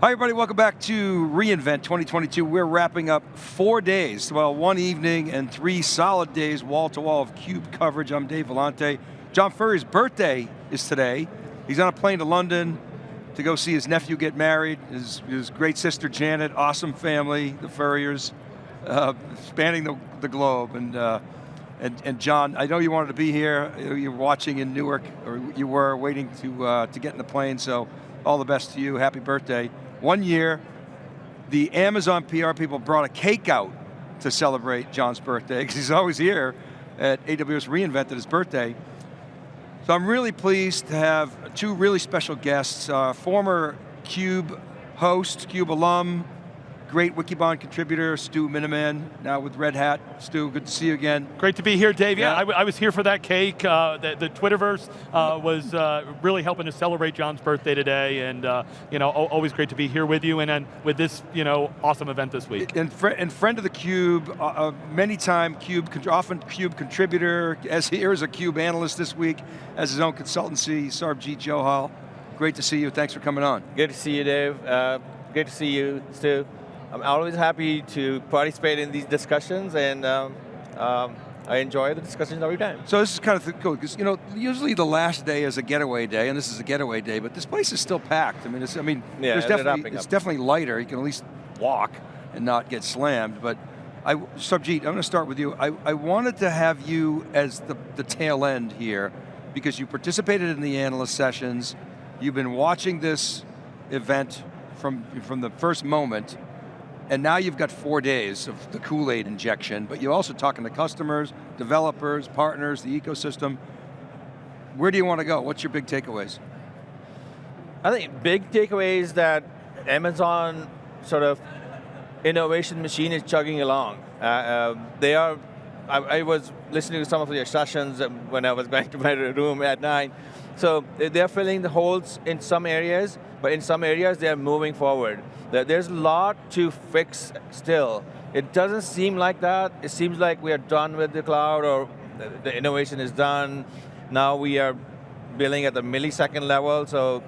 Hi everybody, welcome back to reInvent 2022. We're wrapping up four days, well one evening and three solid days wall to wall of CUBE coverage. I'm Dave Vellante. John Furrier's birthday is today. He's on a plane to London to go see his nephew get married, his, his great sister Janet, awesome family, the Furriers, uh, spanning the, the globe. And, uh, and, and John, I know you wanted to be here, you're watching in Newark, or you were waiting to, uh, to get in the plane, so all the best to you, happy birthday. One year, the Amazon PR people brought a cake out to celebrate John's birthday, because he's always here at AWS reInvented his birthday. So I'm really pleased to have two really special guests, uh, former CUBE host, CUBE alum, great Wikibon contributor, Stu Miniman, now with Red Hat. Stu, good to see you again. Great to be here, Dave. Yeah, yeah I, was here for that cake. Uh, the, the, Twitterverse uh, was uh, really helping to celebrate John's birthday today, and uh, you know, always great to be here with you, and then with this you know, awesome event this week. And, fr and friend of the Cube, uh, uh, many time Cube, often Cube contributor, as here is a Cube analyst this week, as his own consultancy, Sarbjeet Johal. Great to see you, thanks for coming on. Good to see you, Dave. good to see you, Stu. I'm always happy to participate in these discussions and um, um, I enjoy the discussions every time. So this is kind of cool, because you know, usually the last day is a getaway day, and this is a getaway day, but this place is still packed. I mean, it's, I mean, yeah, there's definitely, it's definitely lighter. You can at least walk and not get slammed, but I, Sarbjeet, I'm going to start with you. I, I wanted to have you as the, the tail end here, because you participated in the analyst sessions, you've been watching this event from, from the first moment, and now you've got four days of the Kool-Aid injection, but you're also talking to customers, developers, partners, the ecosystem. Where do you want to go? What's your big takeaways? I think big takeaways that Amazon sort of innovation machine is chugging along. Uh, uh, they are, I, I, was listening to some of your sessions when I was going to my room at night. So they're filling the holes in some areas, but in some areas they're moving forward. There's a lot to fix still. It doesn't seem like that. It seems like we are done with the cloud or the innovation is done. Now we are billing at the millisecond level, so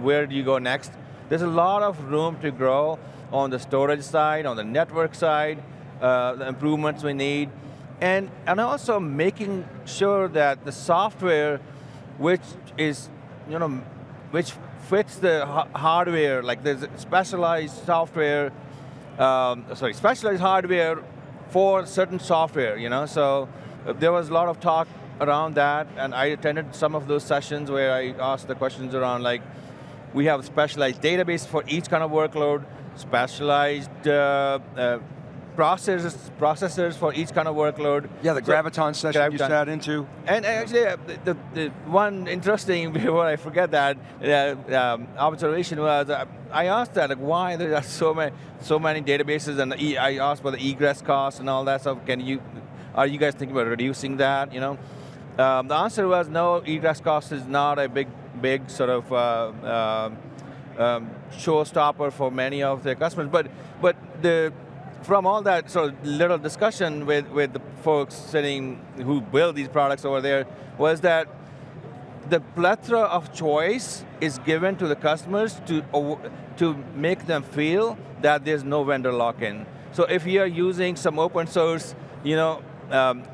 where do you go next? There's a lot of room to grow on the storage side, on the network side, uh, the improvements we need, and, and also making sure that the software which is, you know, which fits the hardware, like there's specialized software, um, sorry, specialized hardware for certain software, you know, so uh, there was a lot of talk around that, and I attended some of those sessions where I asked the questions around like, we have specialized database for each kind of workload, specialized uh, uh, processors, processors for each kind of workload. Yeah, the so, Graviton session Graviton. you sat into. And actually, uh, the, the, one interesting, before I forget that, uh, um, observation was, uh, I asked that, like, why there are so many, so many databases, and e I asked about the egress costs and all that stuff. Can you, are you guys thinking about reducing that, you know? Um, the answer was no, egress cost is not a big, big sort of uh, um, um showstopper for many of their customers, but, but the, from all that sort of little discussion with, with the folks sitting who build these products over there was that the plethora of choice is given to the customers to, to make them feel that there's no vendor lock-in. So if you're using some open source, you know, um,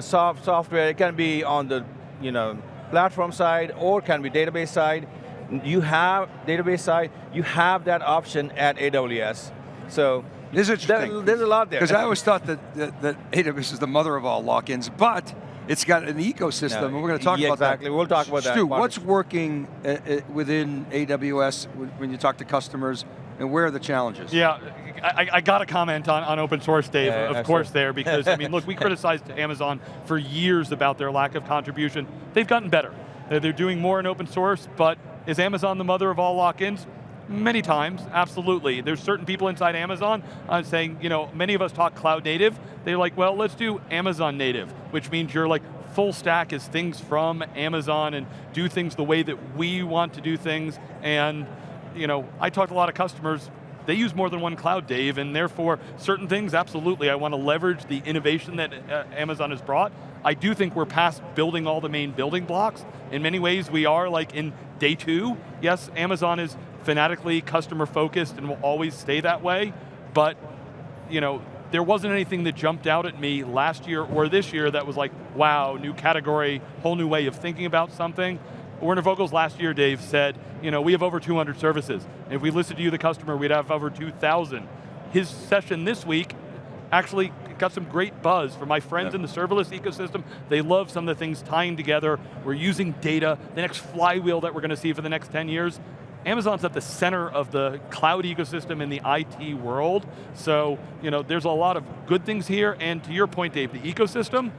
soft software, it can be on the you know, platform side or can be database side. You have database side, you have that option at AWS. So this is interesting. There, there's a lot there. Because I always thought that, that, that, AWS is the mother of all lock-ins, but it's got an ecosystem, no, and we're going to talk yeah, about exactly. that. We'll talk about Stu, that. Stu, what's working uh, uh, within AWS when you talk to customers, and where are the challenges? Yeah, I, I got to comment on, on open source, Dave, yeah, of course there, because I mean, look, we criticized Amazon for years about their lack of contribution. They've gotten better. They're doing more in open source, but is Amazon the mother of all lock-ins? Many times, absolutely. There's certain people inside Amazon uh, saying, you know, many of us talk cloud native. They're like, well, let's do Amazon native, which means you're like full stack is things from Amazon and do things the way that we want to do things. And, you know, I talk to a lot of customers, they use more than one cloud, Dave, and therefore certain things, absolutely, I want to leverage the innovation that uh, Amazon has brought. I do think we're past building all the main building blocks. In many ways, we are like in day two. Yes, Amazon is fanatically customer focused and will always stay that way, but you know, there wasn't anything that jumped out at me last year or this year that was like, wow, new category, whole new way of thinking about something. Werner Vogels last year, Dave, said, you know, we have over 200 services. And if we listened to you, the customer, we'd have over 2,000. His session this week actually got some great buzz from my friends yeah. in the serverless ecosystem. They love some of the things tying together. We're using data, the next flywheel that we're going to see for the next 10 years. Amazon's at the center of the cloud ecosystem in the IT world, so you know, there's a lot of good things here, and to your point, Dave, the ecosystem,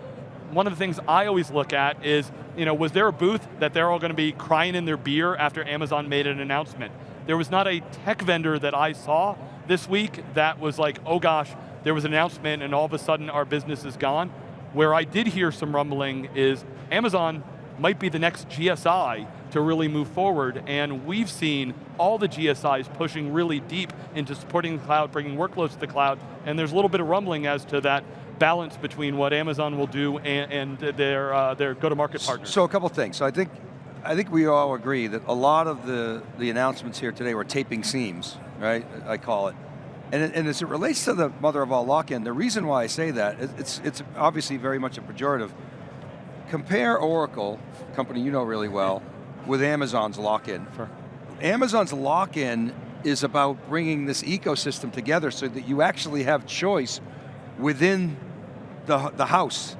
one of the things I always look at is, you know, was there a booth that they're all going to be crying in their beer after Amazon made an announcement? There was not a tech vendor that I saw this week that was like, oh gosh, there was an announcement and all of a sudden our business is gone. Where I did hear some rumbling is Amazon might be the next GSI to really move forward, and we've seen all the GSIs pushing really deep into supporting the cloud, bringing workloads to the cloud, and there's a little bit of rumbling as to that balance between what Amazon will do and, and their, uh, their go-to-market partners. So a couple things. So I think, I think we all agree that a lot of the, the announcements here today were taping seams, right? I call it. And, and as it relates to the mother of all lock-in, the reason why I say that, it's, it's obviously very much a pejorative. Compare Oracle, company you know really well, with Amazon's lock-in. Sure. Amazon's lock-in is about bringing this ecosystem together so that you actually have choice within the, the house.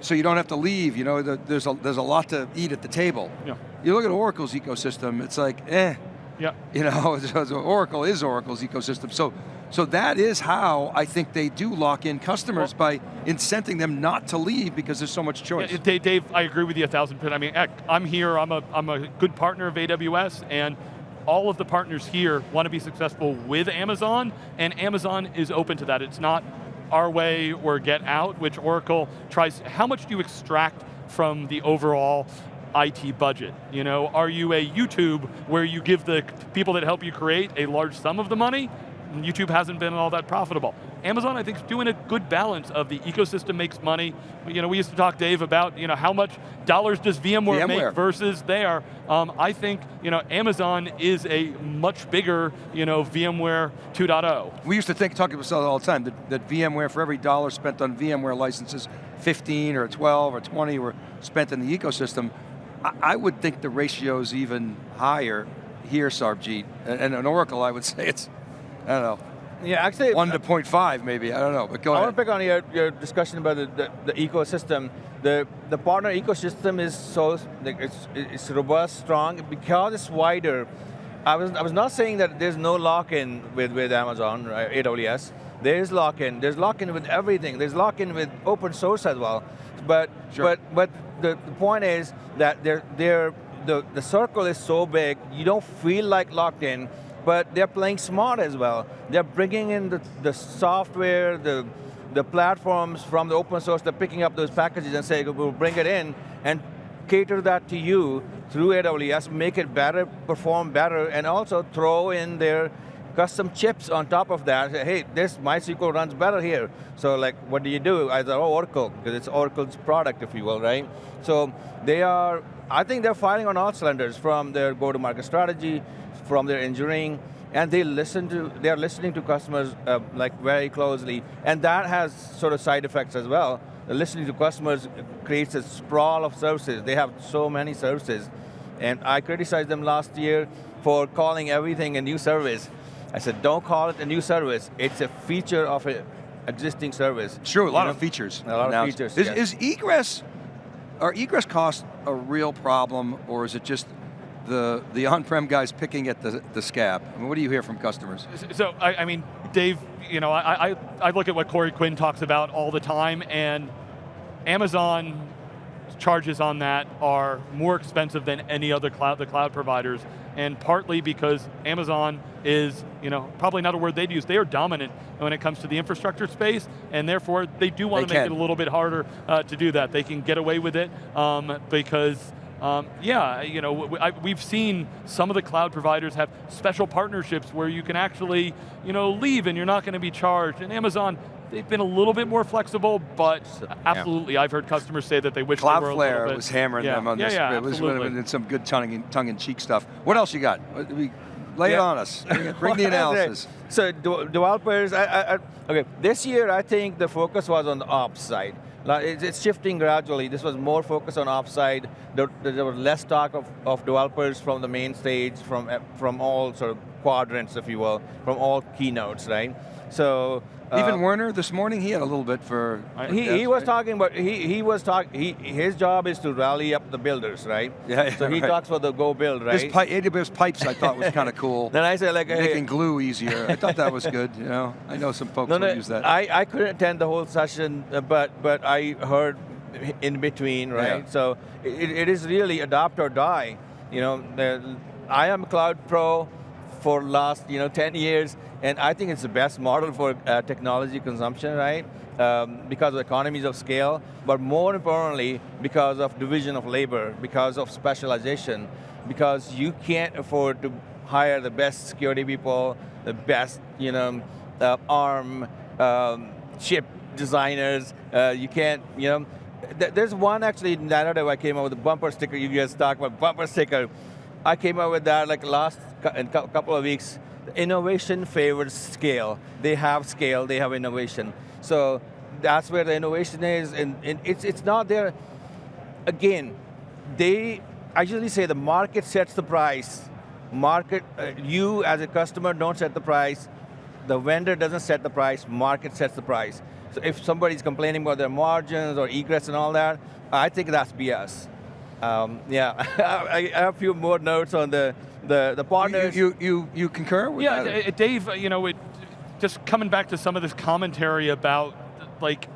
So you don't have to leave, you know, the, there's, a, there's a lot to eat at the table. Yeah. You look at Oracle's ecosystem, it's like, eh. Yeah. You know, Oracle is Oracle's ecosystem. So, so that is how I think they do lock in customers well, by incenting them not to leave because there's so much choice. Yeah, Dave, I agree with you a thousand percent. I mean, I'm here, I'm a, I'm a good partner of AWS, and all of the partners here want to be successful with Amazon, and Amazon is open to that. It's not our way or get out, which Oracle tries, how much do you extract from the overall IT budget? You know, are you a YouTube where you give the people that help you create a large sum of the money? YouTube hasn't been all that profitable. Amazon, I think, is doing a good balance of the ecosystem makes money. You know, we used to talk, Dave, about you know how much dollars does VMware, VMware. make versus there. Um, I think you know Amazon is a much bigger you know VMware 2.0. We used to think, talking about this all the time, that, that VMware for every dollar spent on VMware licenses, 15 or 12 or 20 were spent in the ecosystem. I, I would think the ratio is even higher here, Sarbjeet. And, and an Oracle, I would say it's, I don't know, yeah, actually, one to 0.5 maybe. I don't know, but go I ahead. I want to pick on your, your discussion about the, the, the, ecosystem. The the partner ecosystem is so it's it's robust, strong because it's wider. I was I was not saying that there's no lock-in with with Amazon, right, AWS. There is lock-in. There's lock-in with everything. There's lock-in with open source as well. But sure. but but the, the point is that they're they're the, the circle is so big, you don't feel like locked in, but they're playing smart as well. They're bringing in the, the software, the, the platforms from the open source, they're picking up those packages and saying, we'll bring it in and cater that to you through AWS, make it better, perform better, and also throw in their custom chips on top of that. Hey, this MySQL runs better here. So like, what do you do? Either oh, Oracle, because it's Oracle's product, if you will, right? So they are, I think they're firing on all cylinders from their go-to-market strategy, from their engineering, and they listen to, they're listening to customers uh, like very closely, and that has sort of side effects as well. Listening to customers creates a sprawl of services. They have so many services, and I criticized them last year for calling everything a new service. I said, don't call it a new service. It's a feature of an existing service. Sure, a lot know? of features. A lot now, of features, is, yes. is egress, are egress costs a real problem, or is it just the, the on-prem guys picking at the, the scab? I mean, what do you hear from customers? So, I, I mean, Dave, you know, I, I, I look at what Corey Quinn talks about all the time, and Amazon charges on that are more expensive than any other cloud, the cloud providers, and partly because Amazon is, you know, probably not a word they'd use, they are dominant when it comes to the infrastructure space, and therefore they do want to make it a little bit harder uh, to do that. They can get away with it um, because um, yeah, you know, I, we've seen some of the cloud providers have special partnerships where you can actually, you know, leave and you're not going to be charged. And Amazon, they've been a little bit more flexible, but absolutely, yeah. I've heard customers say that they wish Cloudflare they were a bit. was hammering yeah. them on yeah, this. Yeah, it was absolutely. some good tongue-in-cheek tongue stuff. What else you got? Lay yeah. it on us. Bring, bring the analysis. so developers, I, I, okay, this year I think the focus was on the ops side. It's shifting gradually. This was more focused on ops side. There, there was less talk of, of developers from the main stage, from, from all sort of quadrants, if you will, from all keynotes, right? So even uh, Werner this morning, he had a little bit for. He, he was right? talking about he he was talking. He his job is to rally up the builders, right? Yeah. yeah so he right. talks about the go build, right? His pi AWS pipes, I thought was kind of cool. then I said like making hey. glue easier. I thought that was good. You know, I know some folks no, no, use that. I I couldn't attend the whole session, uh, but but I heard in between, right? Yeah. So it, it is really adopt or die. You know, the, I am a Cloud Pro for last you know 10 years, and I think it's the best model for uh, technology consumption, right? Um, because of economies of scale, but more importantly, because of division of labor, because of specialization, because you can't afford to hire the best security people, the best, you know, uh, ARM um, chip designers. Uh, you can't, you know, th there's one actually narrative I came up with a bumper sticker. You guys talk about bumper sticker. I came up with that like last in a couple of weeks. Innovation favors scale. They have scale, they have innovation. So that's where the innovation is, and, and it's, it's not there. Again, they, I usually say the market sets the price. Market, uh, you as a customer don't set the price. The vendor doesn't set the price, market sets the price. So if somebody's complaining about their margins or egress and all that, I think that's BS. Um, yeah, I, I, have a few more notes on the the, the partners. You, you, you, concur with yeah, that? Yeah, Dave, you know, it, just coming back to some of this commentary about like,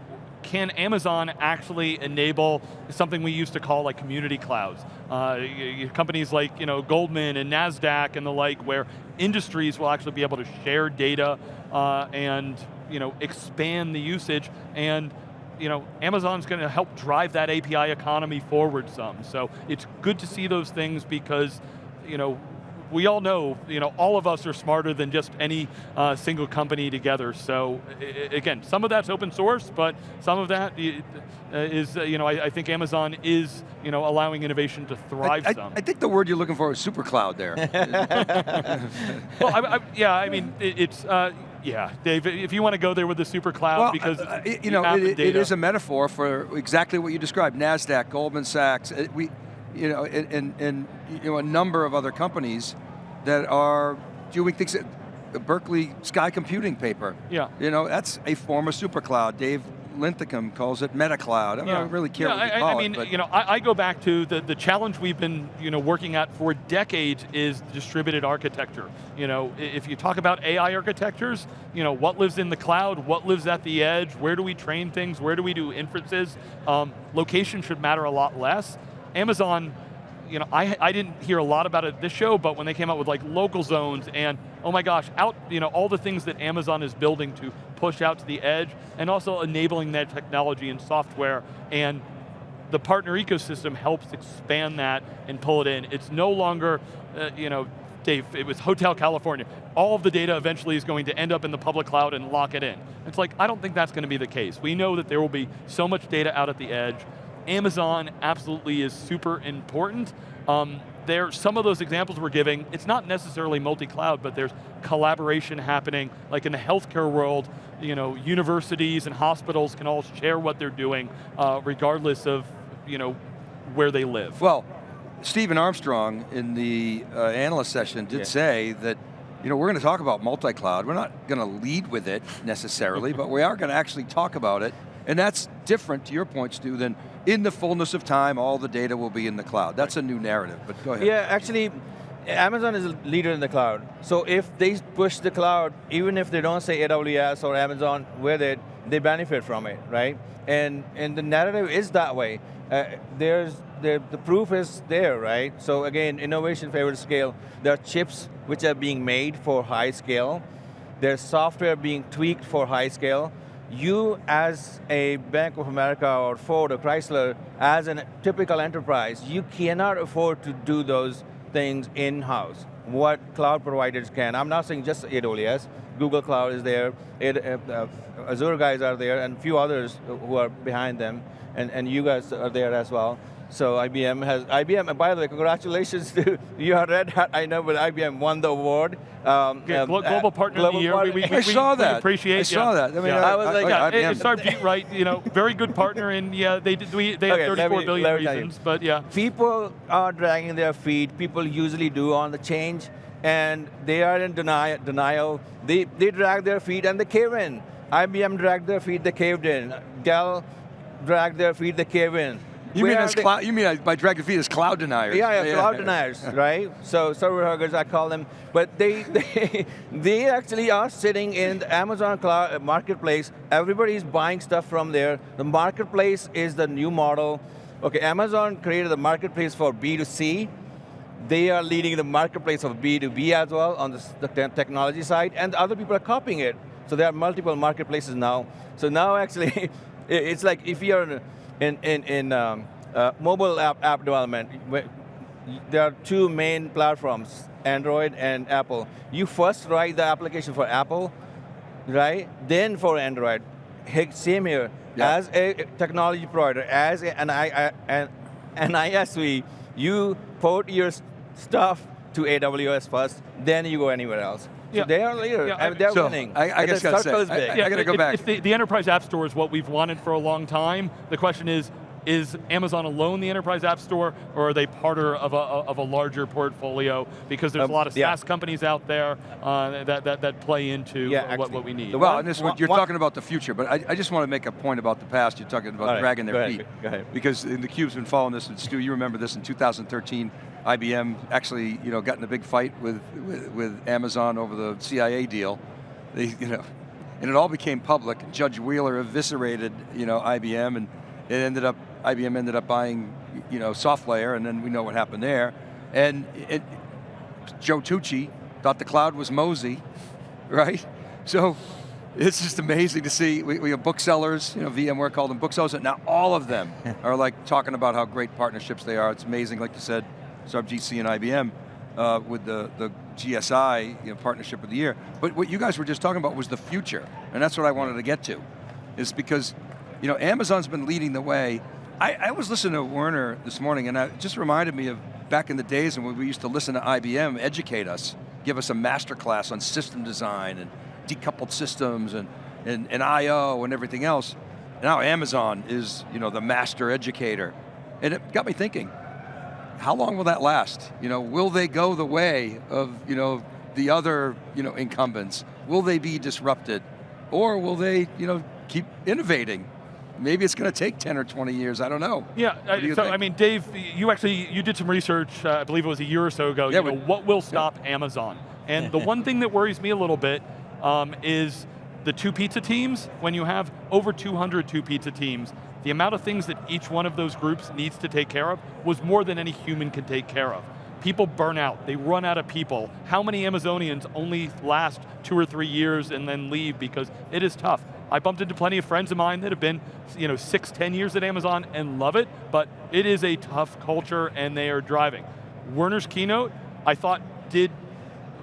can Amazon actually enable something we used to call like community clouds? Uh, companies like you know Goldman and NASDAQ and the like, where industries will actually be able to share data uh, and you know expand the usage and you know, Amazon's going to help drive that API economy forward some. So it's good to see those things because, you know, we all know, you know, all of us are smarter than just any uh, single company together. So again, some of that's open source, but some of that is, uh, uh, you know, I, I, think Amazon is, you know, allowing innovation to thrive I, some. I, think the word you're looking for is super cloud there. well, I, yeah, I mean, it, it's, uh, yeah, Dave, if you want to go there with the super cloud, well, because uh, you, you know, it, it is a metaphor for exactly what you described. NASDAQ, Goldman Sachs, uh, we, you know, and, and you know, a number of other companies that are doing things, the Berkeley Sky Computing paper. Yeah. You know, that's a form of super cloud. Dave Linthicum calls it MetaCloud. I, yeah. don't really care yeah, what you I, call I mean, it, you know, I, I, go back to the, the challenge we've been you know, working at for decades is distributed architecture. You know, if you talk about AI architectures, you know, what lives in the cloud, what lives at the edge, where do we train things, where do we do inferences? Um, location should matter a lot less. Amazon you know, I, I didn't hear a lot about it this show, but when they came out with like local zones and, oh my gosh, out, you know, all the things that Amazon is building to push out to the edge, and also enabling that technology and software, and the partner ecosystem helps expand that and pull it in. It's no longer, uh, you know, Dave, it was Hotel California. All of the data eventually is going to end up in the public cloud and lock it in. It's like, I don't think that's going to be the case. We know that there will be so much data out at the edge, Amazon absolutely is super important. Um, there, some of those examples we're giving, it's not necessarily multi-cloud, but there's collaboration happening, like in the healthcare world, you know, universities and hospitals can all share what they're doing, uh, regardless of, you know, where they live. Well, Stephen Armstrong in the uh, analyst session did yeah. say that you know, we're going to talk about multi-cloud. We're not going to lead with it necessarily, but we are going to actually talk about it. And that's different, to your point, Stu, than in the fullness of time, all the data will be in the cloud. That's a new narrative, but go ahead. Yeah, actually, Amazon is a leader in the cloud. So if they push the cloud, even if they don't say AWS or Amazon with it, they benefit from it, right? And, and the narrative is that way. Uh, there's the, the proof is there, right? So again, innovation favors scale. There are chips which are being made for high scale. There's software being tweaked for high scale you as a Bank of America or Ford or Chrysler, as a typical enterprise, you cannot afford to do those things in-house. What cloud providers can. I'm not saying just AWS, Google Cloud is there, it, uh, uh, Azure guys are there, and a few others who are behind them, and, and you guys are there as well. So IBM has, IBM, and by the way, congratulations to your Red Hat. I know, but IBM won the award. Um, yeah, um, global Partner global of the Year. We, we, I we, saw that. We appreciate. I saw that. I mean, yeah. I, I was like, yeah, IBM. it's our beat right. You know, very good partner, and yeah, they did. We they okay, have 34 me, billion reasons, but yeah. People are dragging their feet. People usually do on the change, and they are in denial. Denial. They they drag their feet and they cave in. IBM dragged their feet. They caved in. Dell dragged their feet. They cave in. You mean as cloud? You mean by Dragon feet as cloud deniers? Yeah, yeah, cloud deniers, right? So server huggers, I call them. But they, they, they actually are sitting in the Amazon Cloud uh, Marketplace. Everybody's buying stuff from there. The marketplace is the new model. Okay, Amazon created the marketplace for B2C. They are leading the marketplace of B2B as well on the, the technology side, and other people are copying it. So there are multiple marketplaces now. So now actually, it's like if you're in, in, in um, uh, mobile app, app development, there are two main platforms, Android and Apple. You first write the application for Apple, right? Then for Android. Same here. Yeah. As a technology provider, as an, an, an ISV, you port your stuff to AWS first, then you go anywhere else. Yeah. They are leader. Yeah, they're so winning. I, I guess got to say, I, I got to go if, back. If the, the, enterprise app store is what we've wanted for a long time, the question is, is Amazon alone the enterprise app store, or are they part of a, of a larger portfolio? Because there's um, a lot of SaaS yeah. companies out there uh, that, that, that play into yeah, what, what we need. Well, and this, one, you're one, talking about the future, but I, I, just want to make a point about the past. You're talking about right, dragging their feet. Because the Cube's been following this, and Stu, you remember this in 2013, IBM actually, you know, got in a big fight with, with, with Amazon over the CIA deal. They, you know, and it all became public. Judge Wheeler eviscerated, you know, IBM, and it ended up, IBM ended up buying, you know, SoftLayer, and then we know what happened there. And it, Joe Tucci thought the cloud was Mozy, right? So it's just amazing to see, we, we, have booksellers, you know, VMware called them booksellers, and now all of them are like talking about how great partnerships they are. It's amazing, like you said, GC and IBM uh, with the, the GSI you know, partnership of the year. But what you guys were just talking about was the future, and that's what I wanted to get to, is because you know, Amazon's been leading the way. I, I was listening to Werner this morning, and it just reminded me of back in the days when we used to listen to IBM educate us, give us a master class on system design and decoupled systems and, and, and I.O. and everything else. Now Amazon is you know, the master educator. And it got me thinking, how long will that last? You know, will they go the way of you know the other you know incumbents? Will they be disrupted, or will they you know keep innovating? Maybe it's going to take 10 or 20 years, I don't know. Yeah, uh, so think? I mean, Dave, you actually, you did some research, uh, I believe it was a year or so ago, yeah, you know, what will stop yeah. Amazon? And the one thing that worries me a little bit um, is the two pizza teams, when you have over 200 two pizza teams, the amount of things that each one of those groups needs to take care of was more than any human can take care of. People burn out, they run out of people. How many Amazonians only last two or three years and then leave because it is tough. I bumped into plenty of friends of mine that have been you know, six, ten years at Amazon and love it, but it is a tough culture and they are driving. Werner's keynote, I thought did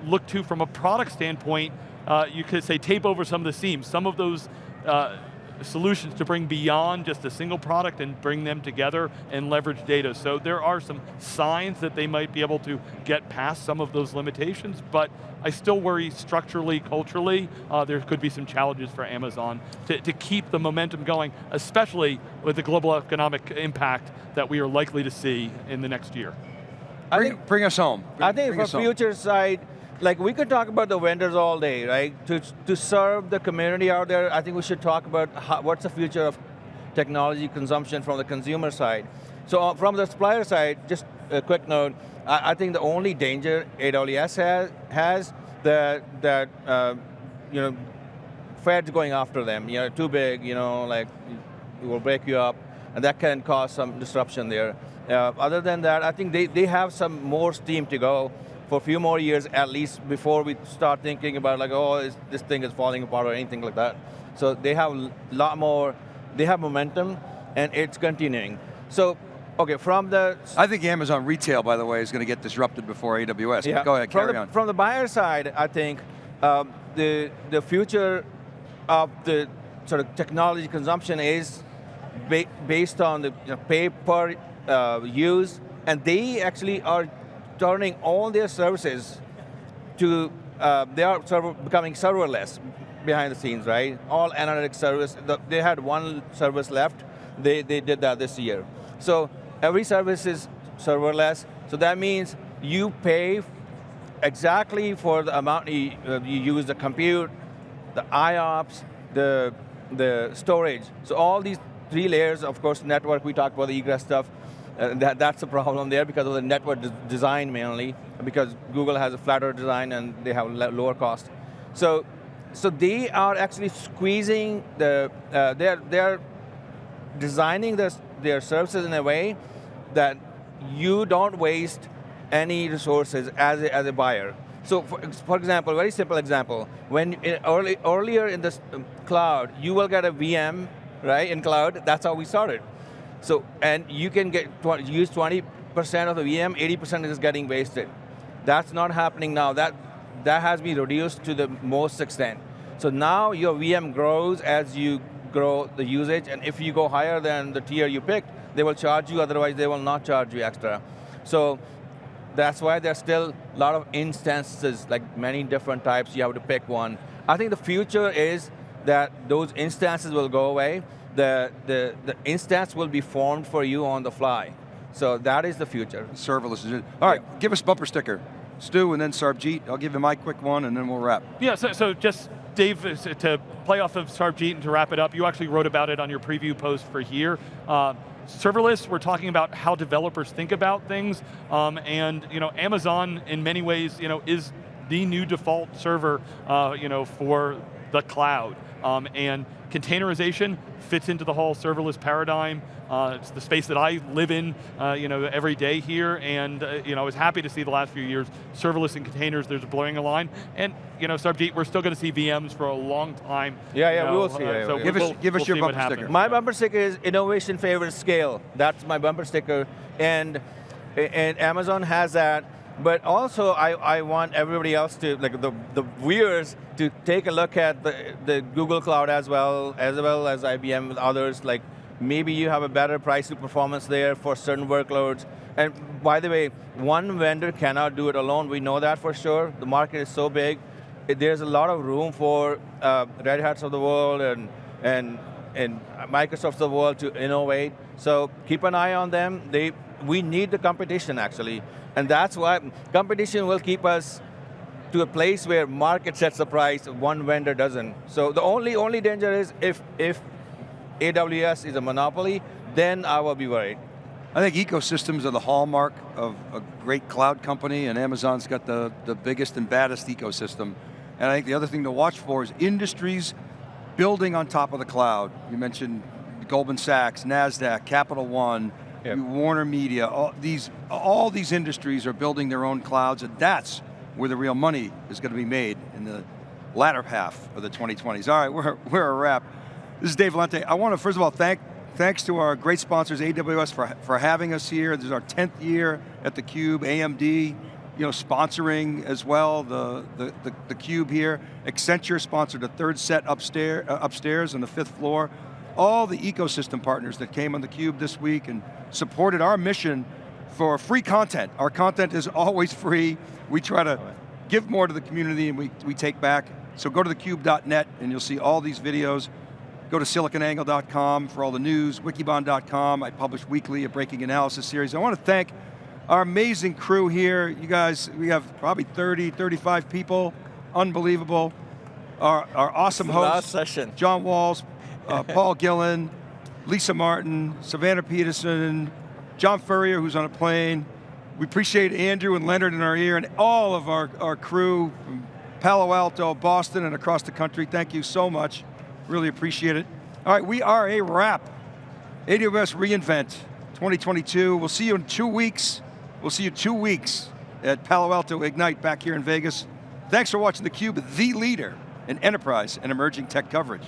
look to, from a product standpoint, uh, you could say tape over some of the seams. Some of those uh, solutions to bring beyond just a single product and bring them together and leverage data. So there are some signs that they might be able to get past some of those limitations, but I still worry structurally, culturally, uh, there could be some challenges for Amazon to, to keep the momentum going, especially with the global economic impact that we are likely to see in the next year. Bring, think, bring us home. Bring, I think from future home. side, like we could talk about the vendors all day, right? To, to serve the community out there, I think we should talk about how, what's the future of technology consumption from the consumer side. So uh, from the supplier side, just a quick note, I, I think the only danger AWS has, has that, that uh, you know, Fed's going after them, you know, too big, you know, like, it will break you up, and that can cause some disruption there. Uh, other than that, I think they, they have some more steam to go for a few more years at least before we start thinking about like, oh, this thing is falling apart or anything like that. So they have a lot more, they have momentum and it's continuing. So, okay, from the... I think Amazon retail, by the way, is going to get disrupted before AWS. Yeah. Go ahead, from carry the, on. From the buyer side, I think um, the, the future of the sort of technology consumption is ba based on the you know, pay per uh, use, and they actually are turning all their services to, uh, they are server, becoming serverless behind the scenes, right? All analytics service, the, they had one service left, they, they did that this year. So every service is serverless, so that means you pay exactly for the amount you, uh, you use the compute, the IOPS, the, the storage. So all these three layers, of course, network, we talked about the egress stuff, uh, that, that's the problem there because of the network de design mainly, because Google has a flatter design and they have lower cost. So, so they are actually squeezing the, uh, they're, they're designing their, their services in a way that you don't waste any resources as a, as a buyer. So for, for example, very simple example, when in early, earlier in the um, cloud, you will get a VM, right, in cloud, that's how we started. So, and you can get use 20% of the VM, 80% is getting wasted. That's not happening now. That, that has been reduced to the most extent. So now your VM grows as you grow the usage, and if you go higher than the tier you picked, they will charge you, otherwise they will not charge you extra. So that's why there's still a lot of instances, like many different types, you have to pick one. I think the future is that those instances will go away, the, the, the instance will be formed for you on the fly. So that is the future. Serverless. All right, yeah. give us bumper sticker. Stu and then Sarbjeet. I'll give you my quick one and then we'll wrap. Yeah, so, so just Dave, to play off of Sarbjeet and to wrap it up, you actually wrote about it on your preview post for here. Uh, serverless, we're talking about how developers think about things, um, and you know, Amazon in many ways you know, is the new default server uh, you know, for the cloud. Um, and containerization fits into the whole serverless paradigm. Uh, it's the space that I live in uh, you know, every day here, and uh, you know, I was happy to see the last few years, serverless and containers, there's a blurring of line, and you know, Sarbjeet, we're still going to see VMs for a long time. Yeah, yeah, know, we will see. Uh, so give, we'll, us, give we'll your bumper sticker. My bumper sticker is innovation favors scale. That's my bumper sticker, and, and Amazon has that, but also, I, I want everybody else to, like the, the viewers, to take a look at the, the Google Cloud as well, as well as IBM and others, like maybe you have a better price to performance there for certain workloads. And by the way, one vendor cannot do it alone, we know that for sure. The market is so big. There's a lot of room for uh, Red Hats of the world and, and, and Microsoft of the world to innovate. So keep an eye on them. They, we need the competition actually. And that's why competition will keep us to a place where market sets the price, one vendor doesn't. So the only, only danger is if, if AWS is a monopoly, then I will be worried. I think ecosystems are the hallmark of a great cloud company and Amazon's got the, the biggest and baddest ecosystem. And I think the other thing to watch for is industries building on top of the cloud. You mentioned Goldman Sachs, NASDAQ, Capital One, Yep. Warner Media, all these, all these industries are building their own clouds and that's where the real money is going to be made in the latter half of the 2020s. All right, we're, we're a wrap. This is Dave Vellante. I want to first of all thank, thanks to our great sponsors, AWS, for, for having us here. This is our 10th year at theCUBE, AMD, you know, sponsoring as well, the, the, the, the Cube here. Accenture sponsored the third set upstairs, uh, upstairs on the fifth floor all the ecosystem partners that came on theCUBE this week and supported our mission for free content. Our content is always free. We try to give more to the community and we, we take back. So go to thecube.net and you'll see all these videos. Go to siliconangle.com for all the news, wikibon.com. I publish weekly a breaking analysis series. I want to thank our amazing crew here. You guys, we have probably 30, 35 people. Unbelievable. Our, our awesome host. John Walls, uh, Paul Gillin, Lisa Martin, Savannah Peterson, John Furrier, who's on a plane. We appreciate Andrew and Leonard in our ear and all of our, our crew from Palo Alto, Boston, and across the country. Thank you so much. Really appreciate it. All right, we are a wrap. AWS reInvent 2022. We'll see you in two weeks. We'll see you two weeks at Palo Alto Ignite back here in Vegas. Thanks for watching theCUBE, the leader in enterprise and emerging tech coverage.